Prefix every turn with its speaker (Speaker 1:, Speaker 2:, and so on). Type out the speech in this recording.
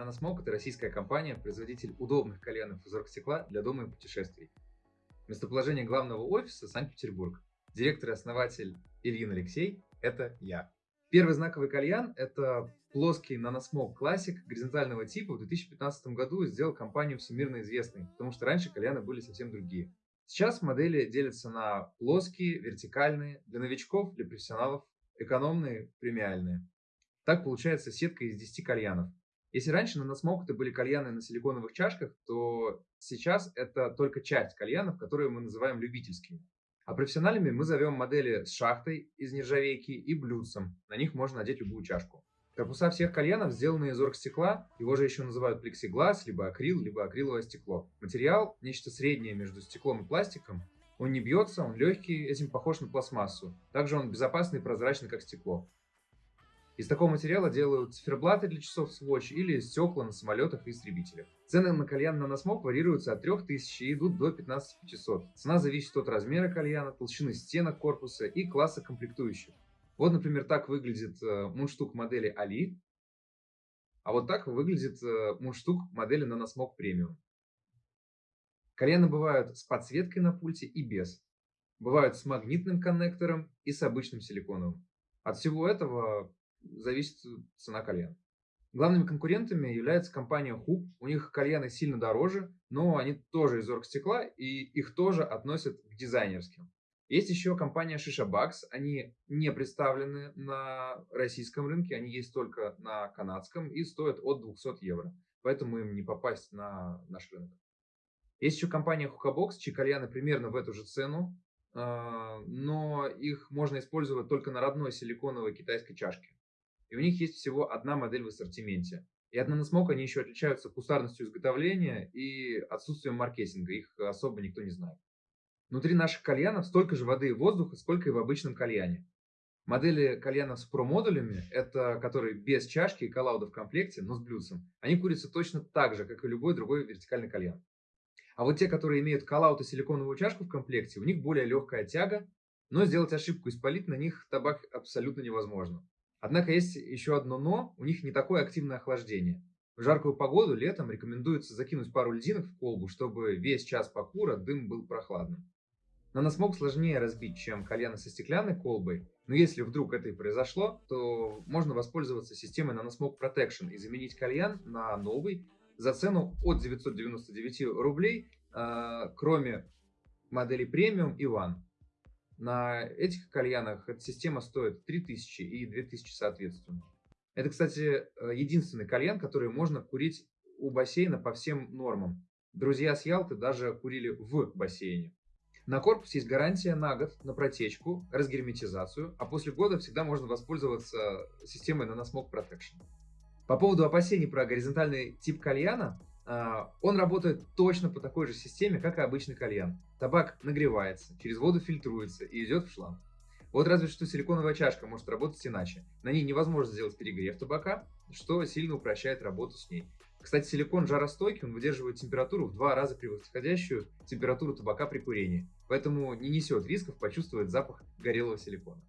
Speaker 1: Nanosmoke – это российская компания, производитель удобных кальянов из оргстекла для дома и путешествий. Местоположение главного офиса – Санкт-Петербург. Директор и основатель Ильин Алексей – это я. Первый знаковый кальян – это плоский Nanosmoke Classic горизонтального типа в 2015 году сделал компанию всемирно известной, потому что раньше кальяны были совсем другие. Сейчас модели делятся на плоские, вертикальные, для новичков, для профессионалов, экономные, премиальные. Так получается сетка из 10 кальянов. Если раньше на Носмок это были кальяны на силиконовых чашках, то сейчас это только часть кальянов, которые мы называем любительскими. А профессиональными мы зовем модели с шахтой из нержавейки и блюдцем. На них можно надеть любую чашку. Корпуса всех кальянов сделаны из оргстекла, его же еще называют плексиглаз, либо акрил, либо акриловое стекло. Материал – нечто среднее между стеклом и пластиком. Он не бьется, он легкий, этим похож на пластмассу. Также он безопасный и прозрачный, как стекло. Из такого материала делают циферблаты для часов Swatch или стекла на самолетах и истребителях. Цены на кальян на носмок варьируются от 3000 и идут до 15500. Цена зависит от размера кальяна, толщины стенок корпуса и класса комплектующих. Вот, например, так выглядит э, мундштук модели Али, а вот так выглядит э, мундштук модели Nanosmog Premium. Кальяны бывают с подсветкой на пульте и без. Бывают с магнитным коннектором и с обычным силиконовым. От всего этого зависит цена кальяна. Главными конкурентами является компания Hoop. У них кальяны сильно дороже, но они тоже из оргстекла, и их тоже относят к дизайнерским. Есть еще компания Shisha Bucks. Они не представлены на российском рынке, они есть только на канадском и стоят от 200 евро. Поэтому им не попасть на наш рынок. Есть еще компания Hookah чьи кальяны примерно в эту же цену, а, но их можно использовать только на родной силиконовой китайской чашке и у них есть всего одна модель в ассортименте. И от Nanosmoke они еще отличаются кустарностью изготовления и отсутствием маркетинга, их особо никто не знает. Внутри наших кальянов столько же воды и воздуха, сколько и в обычном кальяне. Модели кальянов с про-модулями, это которые без чашки и коллауда в комплекте, но с блюдцем, они курятся точно так же, как и любой другой вертикальный кальян. А вот те, которые имеют коллаут и силиконовую чашку в комплекте, у них более легкая тяга, но сделать ошибку и спалить на них табак абсолютно невозможно. Однако есть еще одно «но», у них не такое активное охлаждение. В жаркую погоду летом рекомендуется закинуть пару льдинок в колбу, чтобы весь час покура дым был прохладным. Наносмог сложнее разбить, чем кальяны со стеклянной колбой, но если вдруг это и произошло, то можно воспользоваться системой Nanosmog Protection и заменить кальян на новый за цену от 999 рублей, э, кроме модели премиум и One. На этих кальянах эта система стоит 3000 и 2000 соответственно. Это, кстати, э, единственный кальян, который можно курить у бассейна по всем нормам. Друзья с Ялты даже курили в бассейне. На корпус есть гарантия на год на протечку, разгерметизацию, а после года всегда можно воспользоваться системой Nanosmog Protection. По поводу опасений про горизонтальный тип кальяна, он работает точно по такой же системе, как и обычный кальян. Табак нагревается, через воду фильтруется и идет в шланг. Вот разве что силиконовая чашка может работать иначе. На ней невозможно сделать перегрев табака, что сильно упрощает работу с ней. Кстати, силикон жаростойкий, он выдерживает температуру в два раза превосходящую температуру табака при курении, поэтому не несет рисков почувствовать запах горелого силикона.